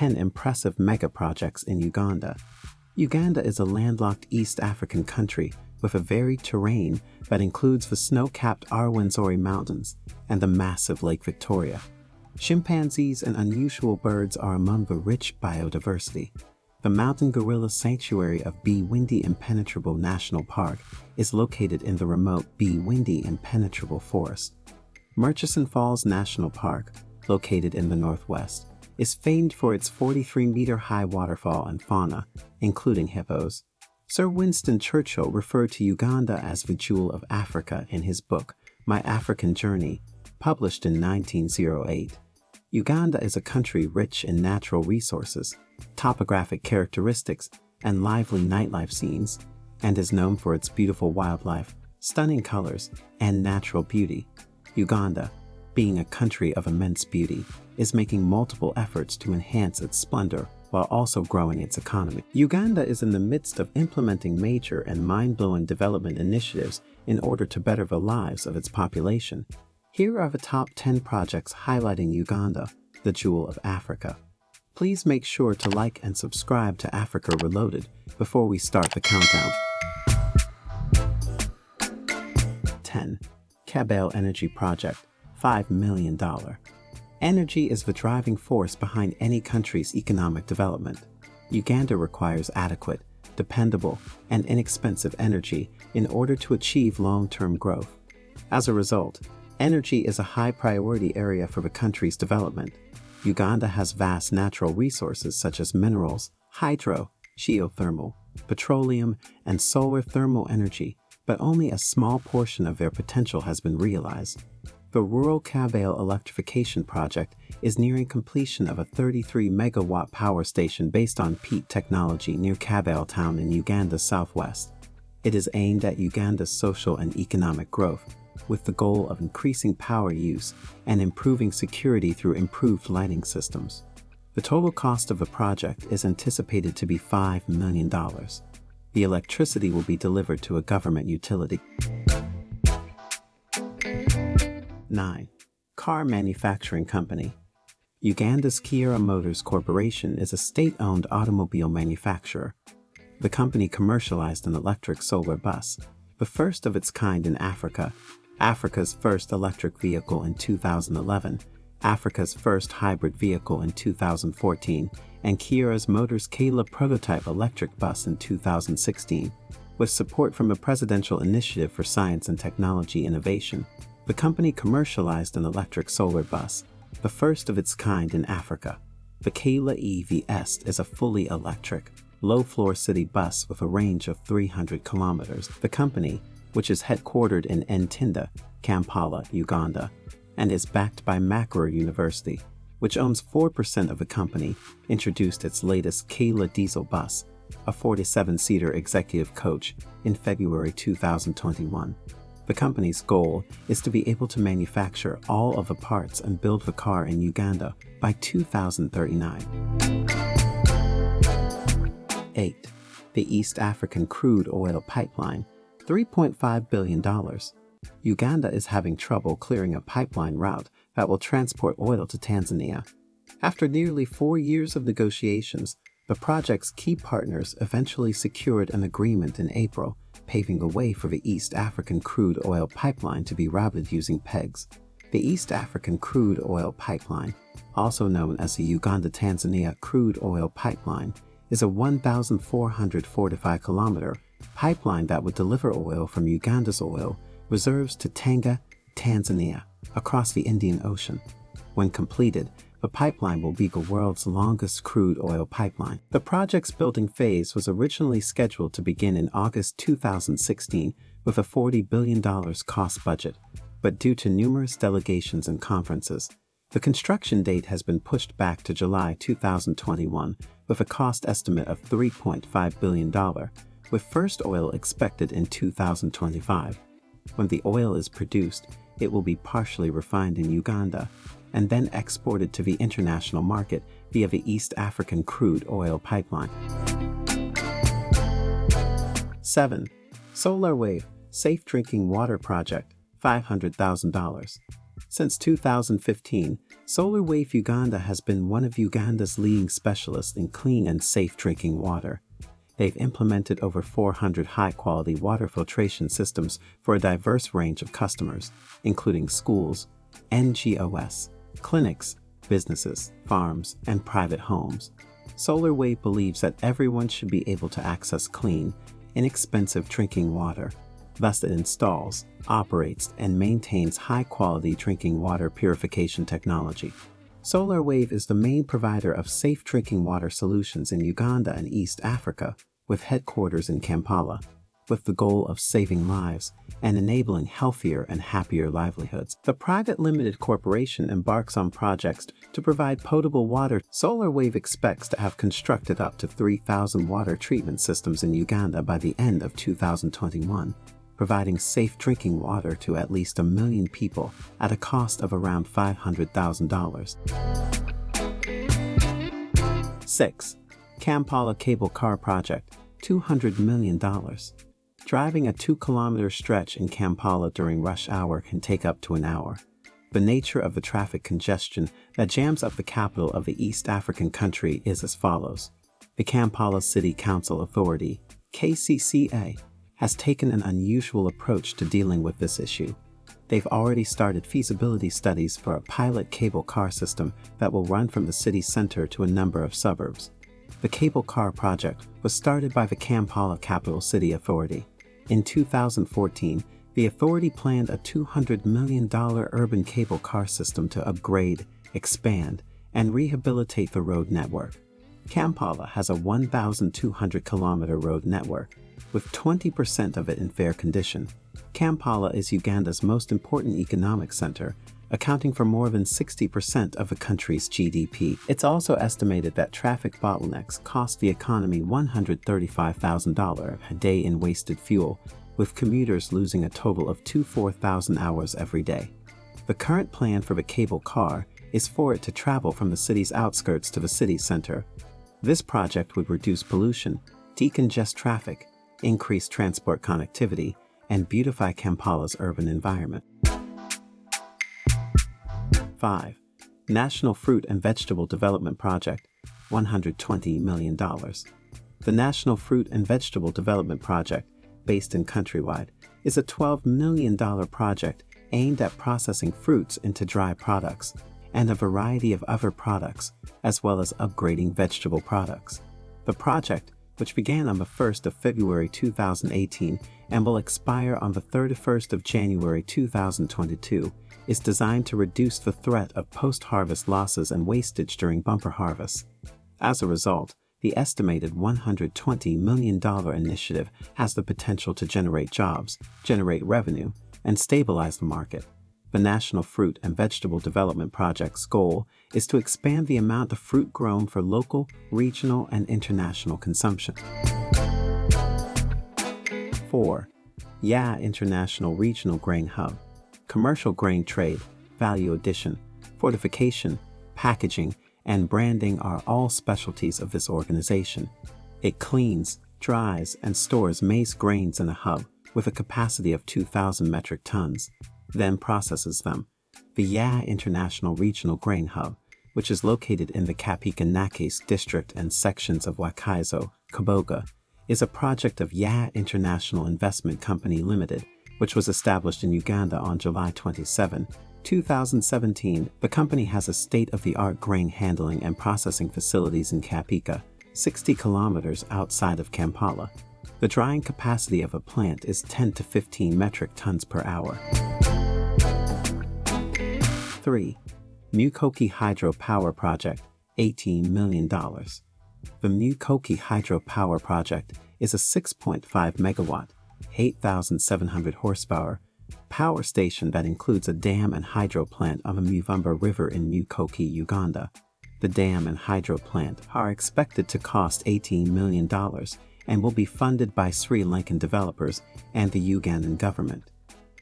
10 impressive mega projects in Uganda. Uganda is a landlocked East African country with a varied terrain that includes the snow-capped Rwenzori Mountains and the massive Lake Victoria. Chimpanzees and unusual birds are among the rich biodiversity. The mountain gorilla sanctuary of Bwindi Impenetrable National Park is located in the remote Bwindi Impenetrable Forest. Murchison Falls National Park, located in the northwest, is famed for its 43-meter-high waterfall and fauna, including hippos. Sir Winston Churchill referred to Uganda as the jewel of Africa in his book, My African Journey, published in 1908. Uganda is a country rich in natural resources, topographic characteristics, and lively nightlife scenes, and is known for its beautiful wildlife, stunning colors, and natural beauty. Uganda, being a country of immense beauty, is making multiple efforts to enhance its splendor while also growing its economy. Uganda is in the midst of implementing major and mind-blowing development initiatives in order to better the lives of its population. Here are the top 10 projects highlighting Uganda, the jewel of Africa. Please make sure to like and subscribe to Africa Reloaded before we start the countdown. 10. Kabale Energy Project $5 million. Energy is the driving force behind any country's economic development. Uganda requires adequate, dependable, and inexpensive energy in order to achieve long-term growth. As a result, energy is a high priority area for the country's development. Uganda has vast natural resources such as minerals, hydro, geothermal, petroleum, and solar thermal energy, but only a small portion of their potential has been realized. The Rural Kabale Electrification Project is nearing completion of a 33 megawatt power station based on peat technology near Kabale town in Uganda's southwest. It is aimed at Uganda's social and economic growth, with the goal of increasing power use and improving security through improved lighting systems. The total cost of the project is anticipated to be $5 million. The electricity will be delivered to a government utility. 9. Car Manufacturing Company Uganda's Kiira Motors Corporation is a state-owned automobile manufacturer. The company commercialized an electric solar bus, the first of its kind in Africa, Africa's first electric vehicle in 2011, Africa's first hybrid vehicle in 2014, and Kiira's Motors Kayoola prototype electric bus in 2016, with support from a presidential initiative for science and technology innovation. The company commercialized an electric solar bus, the first of its kind in Africa. The Kayoola EVS is a fully electric, low-floor city bus with a range of 300 kilometers. The company, which is headquartered in Ntinda, Kampala, Uganda, and is backed by Makerere University, which owns 4% of the company, introduced its latest Kayoola diesel bus, a 47-seater executive coach, in February 2021. The company's goal is to be able to manufacture all of the parts and build the car in Uganda by 2039. 8. The East African Crude Oil Pipeline, $3.5 billion. Uganda is having trouble clearing a pipeline route that will transport oil to Tanzania. After nearly four years of negotiations, the project's key partners eventually secured an agreement in April paving the way for the East African crude oil pipeline to be routed using pegs. The East African Crude Oil Pipeline, also known as the Uganda-Tanzania Crude Oil Pipeline, is a 1,445 kilometer pipeline that would deliver oil from Uganda's oil reserves to Tanga, Tanzania, across the Indian Ocean. When completed, the pipeline will be the world's longest crude oil pipeline. The project's building phase was originally scheduled to begin in August 2016 with a $40 billion cost budget, but due to numerous delegations and conferences, the construction date has been pushed back to July 2021 with a cost estimate of $3.5 billion, with first oil expected in 2025. When the oil is produced, it will be partially refined in Uganda and then exported to the international market via the East African crude oil pipeline. 7. Solar Wave Safe Drinking Water Project $500,000 Since 2015, Solar Wave Uganda has been one of Uganda's leading specialists in clean and safe drinking water. They've implemented over 400 high-quality water filtration systems for a diverse range of customers, including schools, NGOs, clinics, businesses, farms, and private homes. SolarWave believes that everyone should be able to access clean, inexpensive drinking water. Thus, it installs, operates, and maintains high-quality drinking water purification technology. SolarWave is the main provider of safe drinking water solutions in Uganda and East Africa, with headquarters in Kampala, with the goal of saving lives and enabling healthier and happier livelihoods. The private limited corporation embarks on projects to provide potable water. SolarWave expects to have constructed up to 3,000 water treatment systems in Uganda by the end of 2021, providing safe drinking water to at least a million people at a cost of around $500,000. 6. Kampala Cable Car Project $200 million. Driving a two kilometer stretch in Kampala during rush hour can take up to an hour. The nature of the traffic congestion that jams up the capital of the East African country is as follows. The Kampala City Council Authority, KCCA, has taken an unusual approach to dealing with this issue. They've already started feasibility studies for a pilot cable car system that will run from the city center to a number of suburbs. The cable car project was started by the Kampala Capital City Authority. In 2014, the authority planned a $200 million urban cable car system to upgrade, expand, and rehabilitate the road network. Kampala has a 1,200 kilometer road network, with 20% of it in fair condition. Kampala is Uganda's most important economic center accounting for more than 60% of the country's GDP. It's also estimated that traffic bottlenecks cost the economy $135,000 a day in wasted fuel, with commuters losing a total of 24,000 hours every day. The current plan for the cable car is for it to travel from the city's outskirts to the city center. This project would reduce pollution, decongest traffic, increase transport connectivity, and beautify Kampala's urban environment. 5. National Fruit and Vegetable Development Project, $120 million. The National Fruit and Vegetable Development Project, based in Countrywide, is a $12 million project aimed at processing fruits into dry products and a variety of other products, as well as upgrading vegetable products. The project, which began on the 1st of February 2018 and will expire on the 31st of January 2022, is designed to reduce the threat of post-harvest losses and wastage during bumper harvests. As a result, the estimated $120 million initiative has the potential to generate jobs, generate revenue, and stabilize the market. The National Fruit and Vegetable Development Project's goal is to expand the amount of fruit grown for local, regional, and international consumption. 4. YA International Regional Grain Hub commercial grain trade, value addition, fortification, packaging, and branding are all specialties of this organization. It cleans, dries, and stores maize grains in a hub with a capacity of 2,000 metric tons, then processes them. The YA International Regional Grain Hub, which is located in the Kapeeka Nakes district and sections of Wakiso, Kaboga, is a project of YA International Investment Company Limited which was established in Uganda on July 27, 2017, the company has a state-of-the-art grain handling and processing facilities in Kapeeka, 60 kilometers outside of Kampala. The drying capacity of a plant is 10 to 15 metric tons per hour. 3. Mukoki Hydro Power Project, $18 million. The Mukoki Hydro Power Project is a 6.5 megawatt, 8,700 horsepower, power station that includes a dam and hydro plant on the Muvumba River in Mukoki, Uganda. The dam and hydro plant are expected to cost $18 million and will be funded by Sri Lankan developers and the Ugandan government.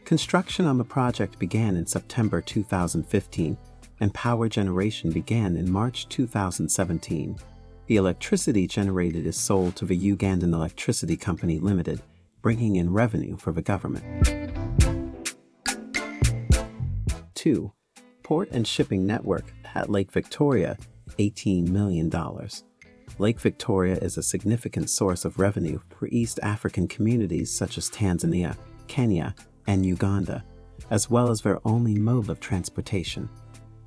Construction on the project began in September 2015 and power generation began in March 2017. The electricity generated is sold to the Ugandan Electricity Company Limited bringing in revenue for the government. 2. port and shipping network at Lake Victoria, $18 million. Lake Victoria is a significant source of revenue for East African communities such as Tanzania, Kenya, and Uganda, as well as their only mode of transportation.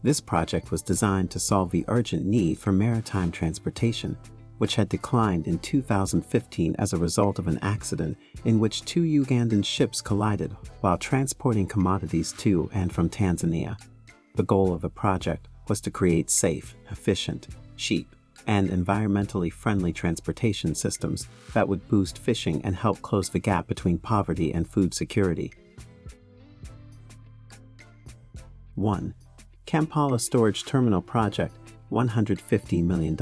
This project was designed to solve the urgent need for maritime transportation which had declined in 2015 as a result of an accident in which two Ugandan ships collided while transporting commodities to and from Tanzania. The goal of the project was to create safe, efficient, cheap, and environmentally friendly transportation systems that would boost fishing and help close the gap between poverty and food security. 1. Kampala Storage Terminal Project, $150 million.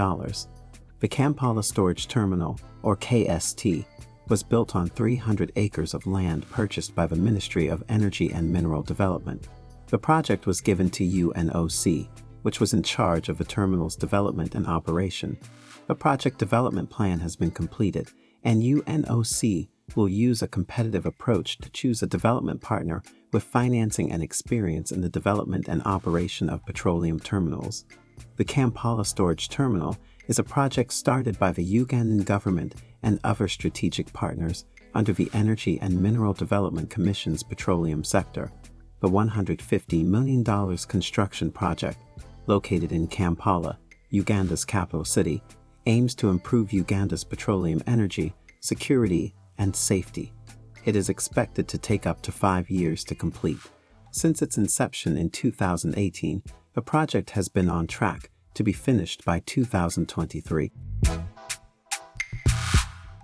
The Kampala Storage Terminal, or KST, was built on 300 acres of land purchased by the Ministry of Energy and Mineral Development. The project was given to UNOC, which was in charge of the terminal's development and operation. The project development plan has been completed, and UNOC will use a competitive approach to choose a development partner with financing and experience in the development and operation of petroleum terminals. The Kampala Storage Terminal is a project started by the Ugandan government and other strategic partners under the Energy and Mineral Development Commission's petroleum sector. The $150 million construction project, located in Kampala, Uganda's capital city, aims to improve Uganda's petroleum energy, security, and safety. It is expected to take up to five years to complete. Since its inception in 2018, the project has been on track to be finished by 2023.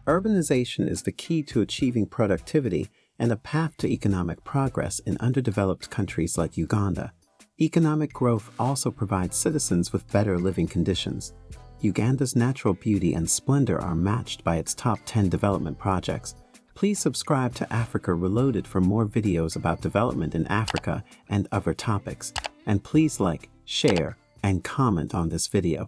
Urbanization is the key to achieving productivity and a path to economic progress in underdeveloped countries like Uganda. Economic growth also provides citizens with better living conditions. Uganda's natural beauty and splendor are matched by its top 10 development projects. Please subscribe to Africa Reloaded for more videos about development in Africa and other topics. And please like, share, and comment on this video.